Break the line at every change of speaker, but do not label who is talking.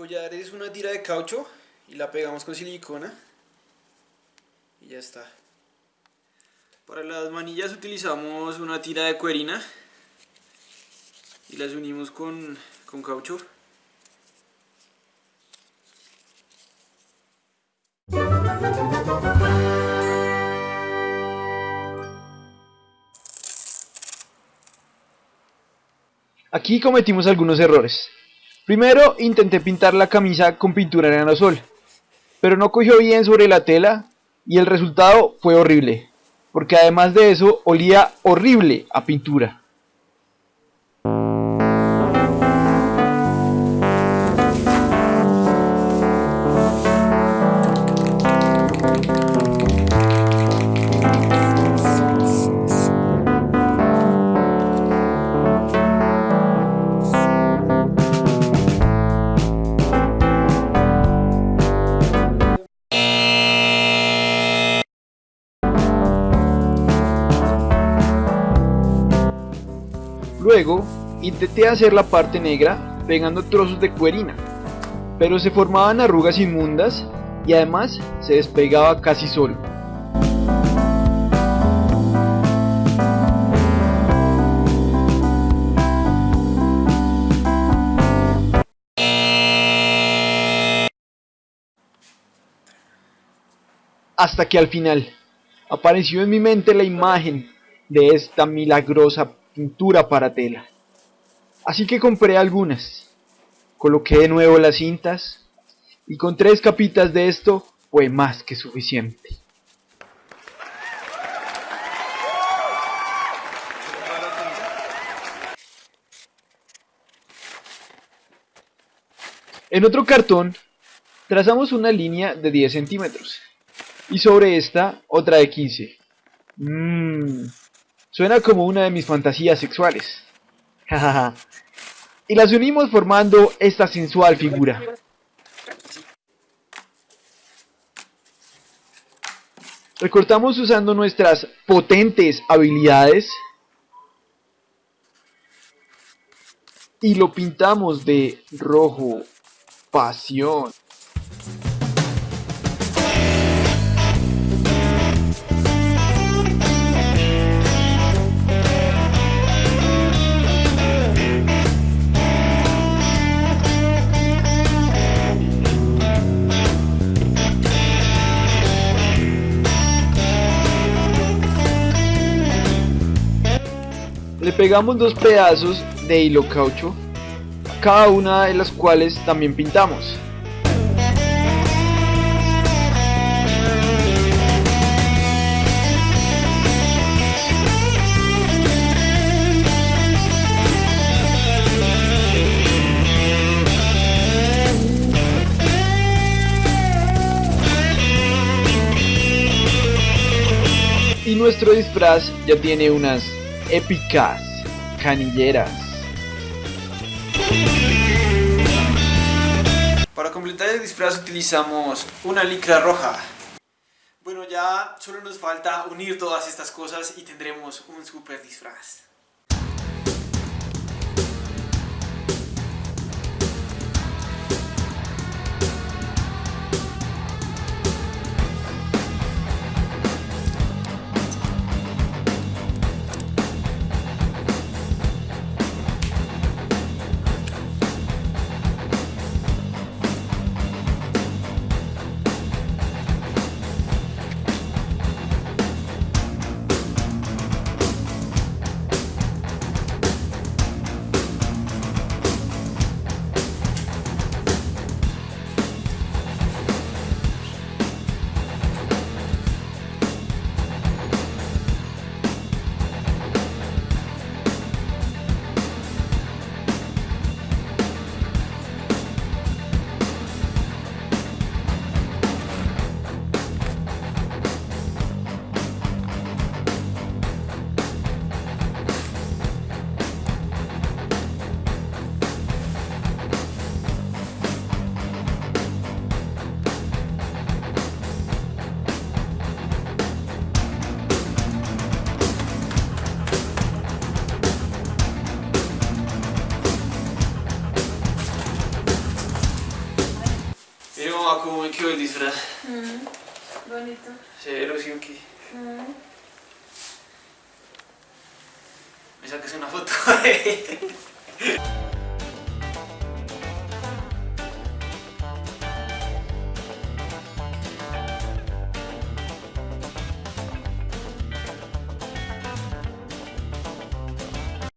collar es una tira de caucho y la pegamos con silicona y ya está. Para las manillas utilizamos una tira de cuerina y las unimos con, con caucho.
Aquí cometimos algunos errores. Primero intenté pintar la camisa con pintura en aerosol, pero no cogió bien sobre la tela y el resultado fue horrible, porque además de eso olía horrible a pintura. Luego, intenté hacer la parte negra pegando trozos de cuerina, pero se formaban arrugas inmundas y además se despegaba casi solo. Hasta que al final apareció en mi mente la imagen de esta milagrosa pintura para tela. Así que compré algunas. Coloqué de nuevo las cintas y con tres capitas de esto fue más que suficiente. En otro cartón trazamos una línea de 10 centímetros y sobre esta otra de 15. Mmm, Suena como una de mis fantasías sexuales. y las unimos formando esta sensual figura. Recortamos usando nuestras potentes habilidades y lo pintamos de rojo pasión. Le pegamos dos pedazos de hilo caucho, cada una de las cuales también pintamos. Y nuestro disfraz ya tiene unas épicas canilleras.
Para completar el disfraz utilizamos una licra roja. Bueno, ya solo nos falta unir todas estas cosas y tendremos un super disfraz.
Mamá cómo me quedó el disfraz.
Mm, bonito.
Cero, sí, ok.
Mm.
Me sacas una foto.